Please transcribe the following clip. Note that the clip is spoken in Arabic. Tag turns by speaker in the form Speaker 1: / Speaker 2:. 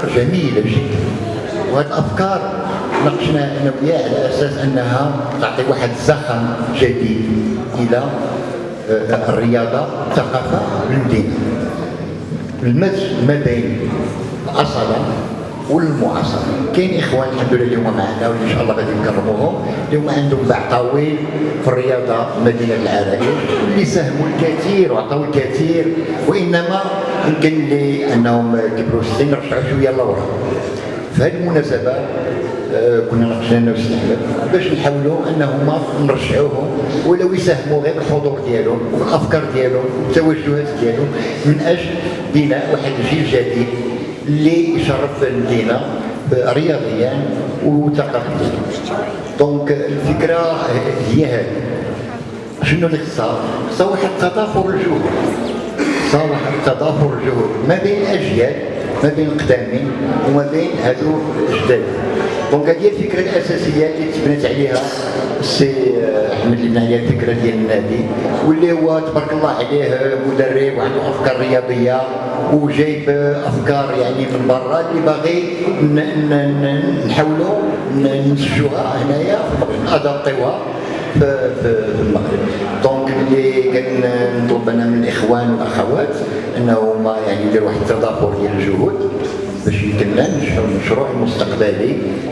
Speaker 1: أفكار جميلة جدا وهذه الأفكار ناقشنا أنا وياه على أساس أنها تعطي واحد زخم جديد إلى آه، الرياضة الثقافة المدينة المزج ما بين الأصالة. والمعاصره كاين اخوان الحمد لله اليوم معنا وإن شاء الله غادي نكرموهم اليوم عندهم باع طويل في الرياضة مدينة العرايل اللي ساهموا الكثير وعطوا الكثير. وإنما يمكن لي أنهم كبروا السن رجعوا شوية لورا. في هذه المناسبة آه، كنا ناقشنا أنا والسي احمد باش نحاولوا انهما نرجعوهم ولو يساهموا غير بالحضور ديالهم والأفكار ديالهم والتوجهات ديالهم من أجل بناء واحد الجيل جديد. اللي يشرف المدينة رياضيا وثقافيا donc الفكرة هي هذه. شنو اللي خصها؟ خصها واحد تضافر الجهود. خصها واحد تضافر الجهود ما بين الاجيال ما بين القدامين وما بين هادو الجداد. donc هذه الفكرة الأساسية اللي تبنات عليها السي احمد اللي هي الفكرة ديال النادي واللي هو تبارك الله عليه مدرب وعنده أفكار رياضية وجايب أفكار يعني من برا اللي باغي نحاولوا نسجوها هنايا ادابطيوها في, المغرب. دونك اللي كنطلب أنا من الاخوان والاخوات انهم يعني يديروا واحد التضافر ديال الجهود باش يمكن ننجحوا المشروع المستقبلي.